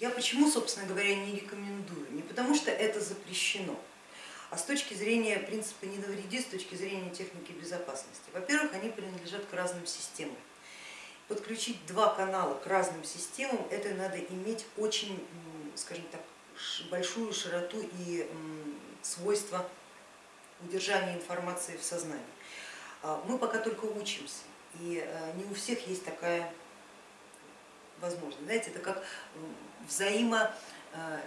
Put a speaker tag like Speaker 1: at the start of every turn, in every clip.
Speaker 1: Я почему, собственно говоря, не рекомендую? Не потому что это запрещено, а с точки зрения принципа не навреди, с точки зрения техники безопасности. Во-первых, они принадлежат к разным системам. Подключить два канала к разным системам, это надо иметь очень, скажем так, большую широту и свойства удержания информации в сознании. А, мы пока только учимся, и э, не у всех есть такая возможность. Знаете, это как взаимо э,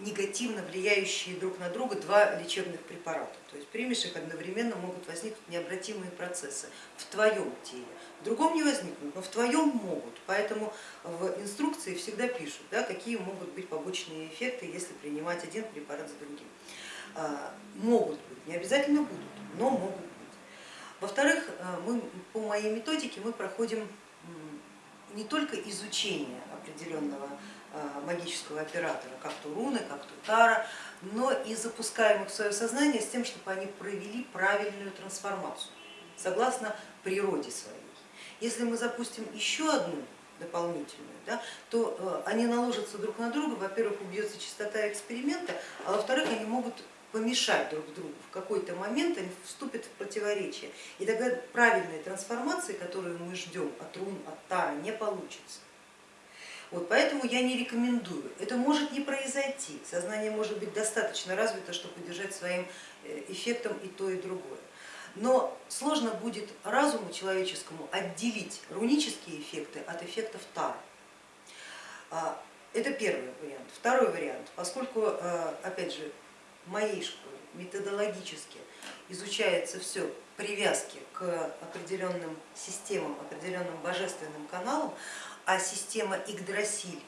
Speaker 1: негативно влияющие друг на друга два лечебных препарата. То есть примешь их одновременно, могут возникнуть необратимые процессы в твоем теле. В другом не возникнут, но в твоем могут. Поэтому в инструкции всегда пишут, да, какие могут быть побочные эффекты, если принимать один препарат за другим. А, могут быть, не обязательно будут, но могут быть. Во-вторых, э, по моей методике мы проходим не только изучение определенного Э, магического оператора, как то руны, как то тара, но и запускаем их в свое сознание с тем, чтобы они провели правильную трансформацию, согласно природе своей. Если мы запустим еще одну дополнительную, да, то э, они наложатся друг на друга, во-первых, убьется частота эксперимента, а во-вторых, они могут помешать друг другу. В какой-то момент они вступят в противоречие. И тогда правильной трансформации, которую мы ждем от рун, от тара, не получится. Вот, поэтому я не рекомендую. Это может не произойти. Сознание может быть достаточно развито, чтобы удержать своим э, эффектом и то, и другое. Но сложно будет разуму человеческому отделить рунические эффекты от эффектов Тары. А, это первый вариант. Второй вариант, поскольку, э, опять же, в моей школе методологически изучается все привязки к определенным системам, определенным божественным каналам, а система Игдрасиль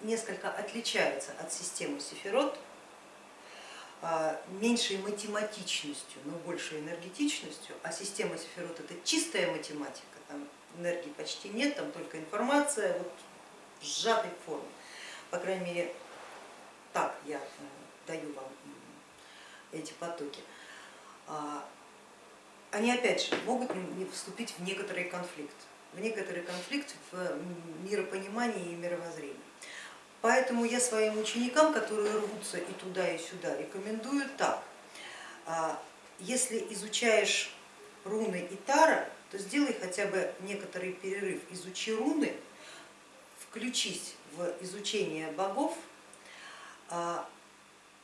Speaker 1: несколько отличается от системы Сефирот, а, меньшей математичностью, но большей энергетичностью, а система Сефирот это чистая математика, там энергии почти нет, там только информация вот, в сжатой форме. По крайней мере, так я э, даю вам эти потоки. А, они опять же могут вступить в некоторый конфликт в некоторый конфликт в миропонимании и мировоззрении. Поэтому я своим ученикам, которые рвутся и туда, и сюда, рекомендую так. А, если изучаешь руны и тара, то сделай хотя бы некоторый перерыв, изучи руны, включись в изучение богов, а,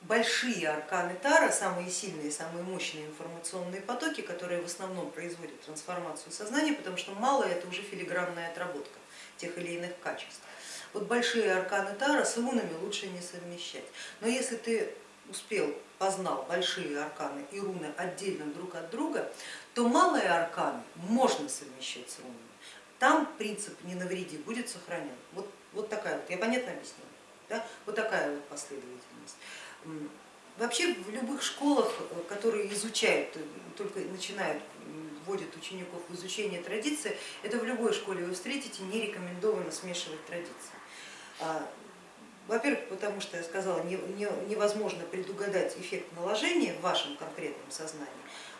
Speaker 1: большие арканы Тара, самые сильные, самые мощные информационные потоки, которые в основном производят трансформацию сознания, потому что малое это уже филигранная отработка тех или иных качеств. Вот большие арканы Тара с рунами лучше не совмещать. Но если ты успел, познал большие арканы и руны отдельно друг от друга, то малые арканы можно совмещать с рунами. Там принцип не навреди будет сохранен. Вот, вот такая вот, я понятно объяснила? Да? Вот такая вот последовательность. Вообще в любых школах, э, которые изучают, э, только начинают, вводят учеников в изучение традиции, это в любой школе вы встретите, не рекомендовано смешивать традиции. А, во-первых, потому что я сказала, невозможно предугадать эффект наложения в вашем конкретном сознании,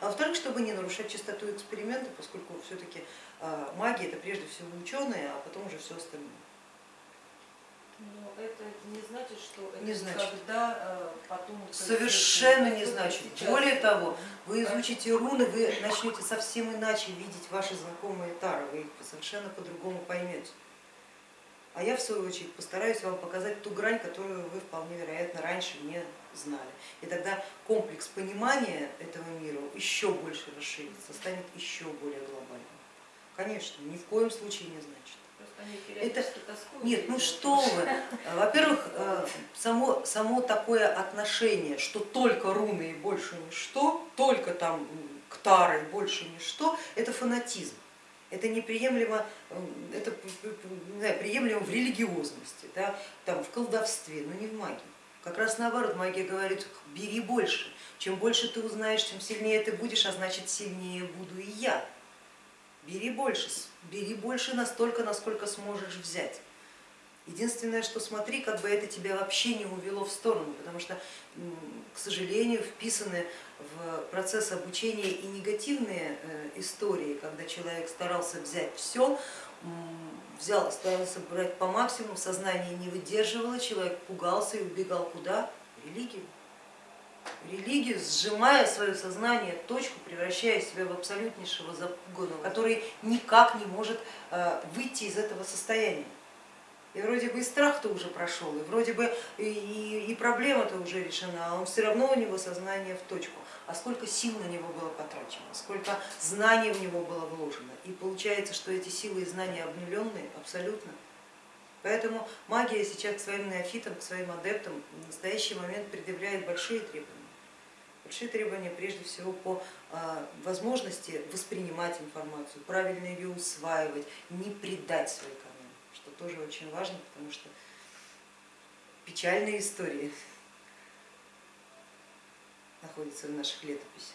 Speaker 1: а во-вторых, чтобы не нарушать чистоту эксперимента, поскольку все-таки а, магия это прежде всего ученые, а потом уже все остальное.
Speaker 2: Но это не значит, что это
Speaker 1: не значит.
Speaker 2: когда э, потом...
Speaker 1: Совершенно не значит. Сейчас. Более того, вы изучите руны, вы начнете совсем иначе видеть ваши знакомые тары, вы их совершенно по-другому поймете. А я в свою очередь постараюсь вам показать ту грань, которую вы вполне вероятно раньше не знали. И тогда комплекс понимания этого мира еще больше расширится, станет еще более глобальным. Конечно, ни в коем случае не значит.
Speaker 2: Это,
Speaker 1: нет, ну что вы, во-первых, э, само, само такое отношение, что только руны и больше ничто, только там ктары и больше ничто, это фанатизм. Это неприемлемо, э, это не знаю, приемлемо в религиозности, да, там, в колдовстве, но не в магии. Как раз наоборот, магия говорит, бери больше. Чем больше ты узнаешь, тем сильнее ты будешь, а значит сильнее буду и я бери больше, бери больше настолько, насколько сможешь взять. Единственное, что смотри, как бы это тебя вообще не увело в сторону, потому что, к сожалению, вписаны в процесс обучения и негативные э, истории, когда человек старался взять все, взял, старался брать по максимуму, сознание не выдерживало, человек пугался и убегал куда? В религию. В религию, сжимая свое сознание, точку, превращая себя в абсолютнейшего запуганного, который никак не может э, выйти из этого состояния. И вроде бы и страх-то уже прошел, и вроде бы и, и проблема-то уже решена, а он все равно у него сознание в точку. А сколько сил на него было потрачено, сколько знаний в него было вложено. И получается, что эти силы и знания обнуленные абсолютно. Поэтому магия сейчас к своим неофитам, к своим адептам в настоящий момент предъявляет большие требования. Большие требования прежде всего по а, возможности воспринимать информацию, правильно ее усваивать, не предать свои каналы, что тоже очень важно, потому что печальные истории находятся в наших летописях.